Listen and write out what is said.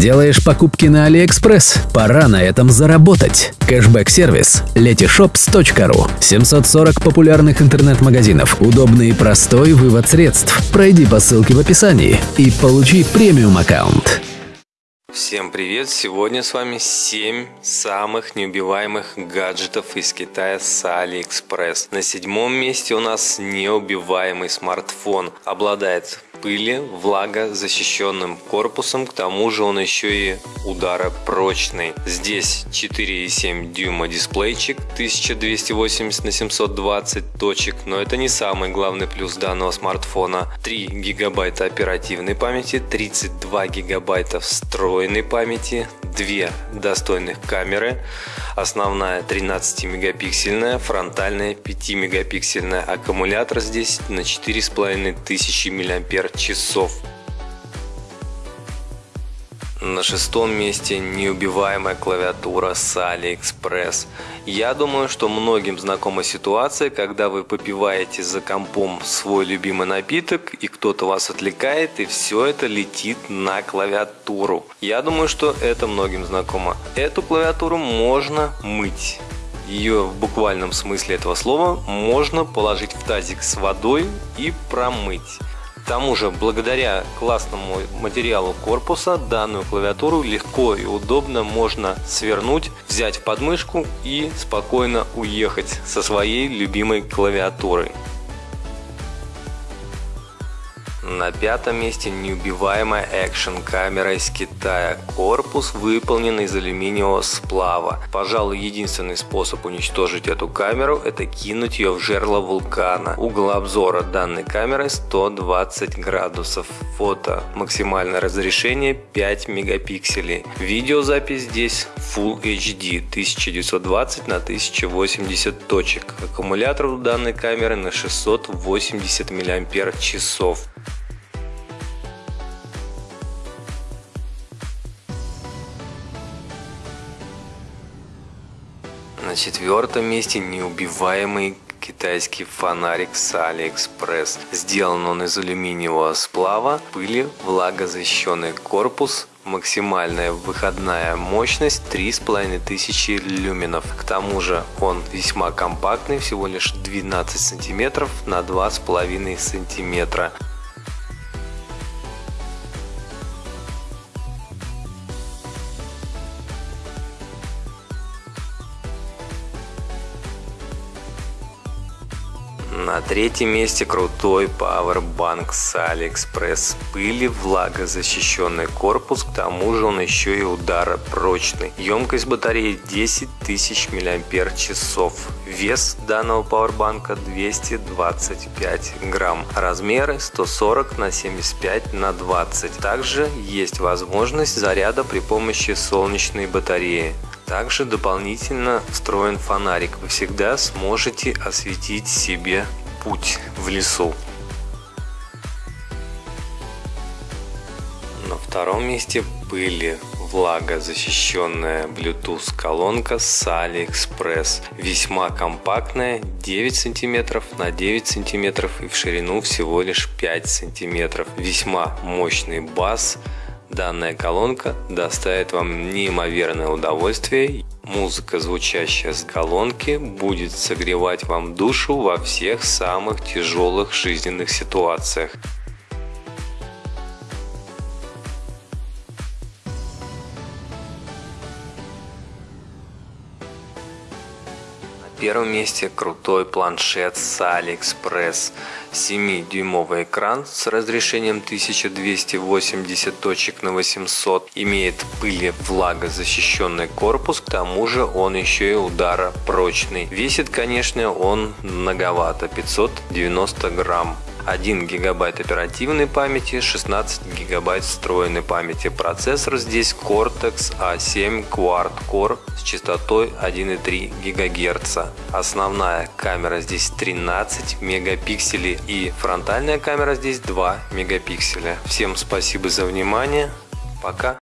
Делаешь покупки на AliExpress? Пора на этом заработать. Кэшбэк-сервис letyshops.ru 740 популярных интернет-магазинов. Удобный и простой вывод средств. Пройди по ссылке в описании и получи премиум-аккаунт. Всем привет! Сегодня с вами 7 самых неубиваемых гаджетов из Китая с AliExpress. На седьмом месте у нас неубиваемый смартфон. Обладает пыли, влага, защищенным корпусом, к тому же он еще и ударопрочный. Здесь 4,7 дюйма дисплейчик, 1280 на 720 точек, но это не самый главный плюс данного смартфона. 3 гигабайта оперативной памяти, 32 гигабайта встроенной памяти, две достойных камеры. Основная 13 мегапиксельная, фронтальная 5 мегапиксельная. Аккумулятор здесь на 4500 мАч. На шестом месте неубиваемая клавиатура с AliExpress. Я думаю, что многим знакома ситуация, когда вы попиваете за компом свой любимый напиток, и кто-то вас отвлекает, и все это летит на клавиатуру. Я думаю, что это многим знакомо. Эту клавиатуру можно мыть. Ее в буквальном смысле этого слова можно положить в тазик с водой и промыть. Тому же, благодаря классному материалу корпуса, данную клавиатуру легко и удобно можно свернуть, взять в подмышку и спокойно уехать со своей любимой клавиатурой. На пятом месте неубиваемая экшен камера из Китая. Корпус выполнен из алюминиевого сплава. Пожалуй, единственный способ уничтожить эту камеру это кинуть ее в жерло вулкана. Угол обзора данной камеры 120 градусов. Фото максимальное разрешение 5 мегапикселей. Видеозапись здесь Full HD 1920 на 1080 точек. Аккумулятор у данной камеры на 680 мАч. На четвертом месте неубиваемый китайский фонарик с AliExpress. Сделан он из алюминиевого сплава, пыли, влагозащищенный корпус, максимальная выходная мощность 3500 люменов. К тому же он весьма компактный, всего лишь 12 сантиметров на 2,5 сантиметра. На третьем месте крутой Powerbank с AliExpress. Пыли, влагозащищенный корпус, к тому же он еще и ударопрочный. Емкость батареи 10 тысяч мАч. Вес данного пауэрбанка 225 грамм. Размеры 140 на 75 на 20. Также есть возможность заряда при помощи солнечной батареи. Также дополнительно встроен фонарик. Вы всегда сможете осветить себе путь в лесу. На втором месте пыли влагозащищенная Bluetooth колонка с AliExpress. Весьма компактная, 9 см на 9 см и в ширину всего лишь 5 см. Весьма мощный бас, Данная колонка доставит вам неимоверное удовольствие. Музыка, звучащая с колонки, будет согревать вам душу во всех самых тяжелых жизненных ситуациях. Первом месте крутой планшет с AliExpress. 7-дюймовый экран с разрешением 1280 точек на 800. Имеет пыли влагозащищенный корпус, к тому же он еще и ударопрочный. Весит, конечно, он многовато, 590 грамм. 1 гигабайт оперативной памяти, 16 гигабайт встроенной памяти. Процессор здесь Cortex A7 Quad Core с частотой 1,3 ГГц. Основная камера здесь 13 мегапикселей и фронтальная камера здесь 2 мегапикселя. Всем спасибо за внимание. Пока.